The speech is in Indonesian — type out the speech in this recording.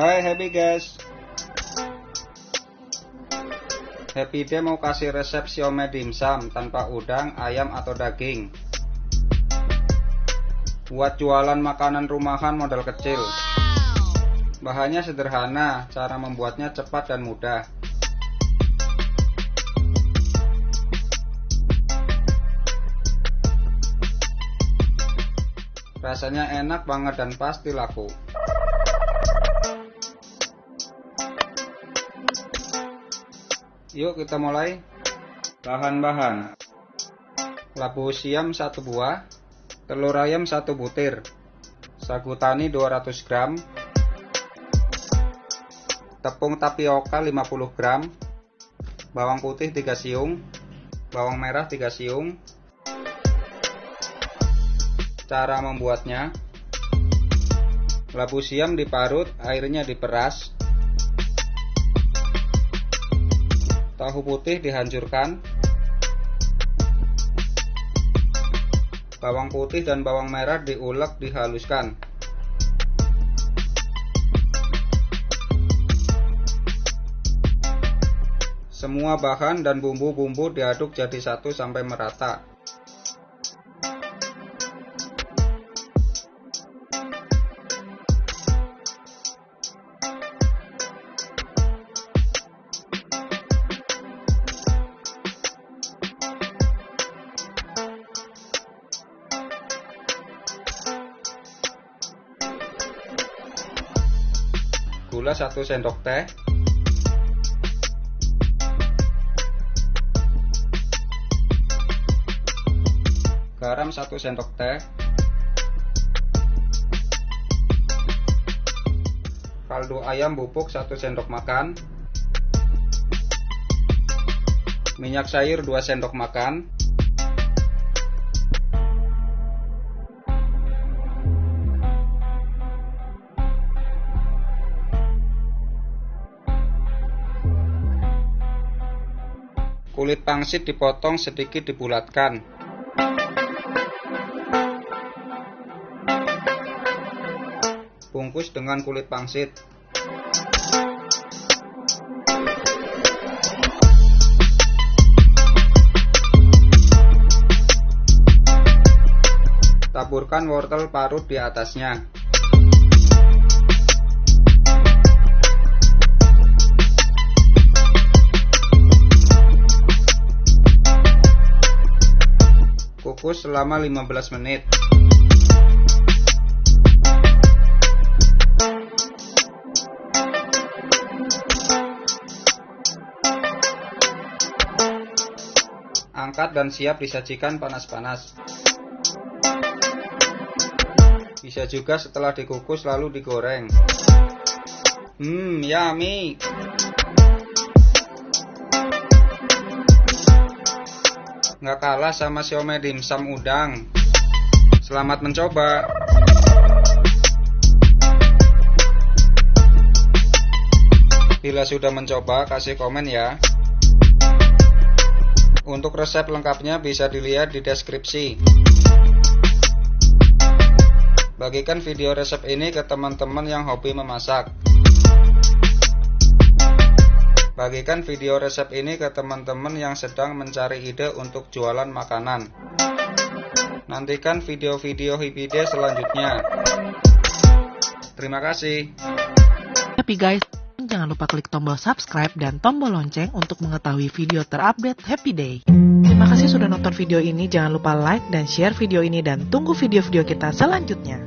Hai Happy guys. Happy Day mau kasih resep siomay dimsum tanpa udang, ayam atau daging. Buat jualan makanan rumahan modal kecil. Bahannya sederhana, cara membuatnya cepat dan mudah. Rasanya enak banget dan pasti laku Yuk kita mulai. Bahan-bahan. Labu siam 1 buah, telur ayam 1 butir, sagu tani 200 gram, tepung tapioka 50 gram, bawang putih 3 siung, bawang merah 3 siung. Cara membuatnya. Labu siam diparut, airnya diperas, Tahu putih dihancurkan. Bawang putih dan bawang merah diulek dihaluskan. Semua bahan dan bumbu-bumbu diaduk jadi satu sampai merata. Gula 1 sendok teh. Garam 1 sendok teh. Kaldu ayam bubuk 1 sendok makan. Minyak sayur 2 sendok makan Kulit pangsit dipotong sedikit dibulatkan. Bungkus dengan kulit pangsit. Taburkan wortel parut di atasnya. Kukus selama 15 menit. Angkat dan siap disajikan panas-panas. Bisa juga setelah dikukus lalu digoreng. Hmm, yummy. Nggak kalah sama siomay dimsum udang. Selamat mencoba. Bila sudah mencoba, kasih komen ya. Untuk resep lengkapnya bisa dilihat di deskripsi. Bagikan video resep ini ke teman-teman yang hobi memasak. Bagikan video resep ini ke teman-teman yang sedang mencari ide untuk jualan makanan. Nantikan video-video Hipide selanjutnya. Terima kasih. Happy guys, jangan lupa klik tombol subscribe dan tombol lonceng untuk mengetahui video terupdate Happy Day. Terima kasih sudah nonton video ini, jangan lupa like dan share video ini dan tunggu video-video kita selanjutnya.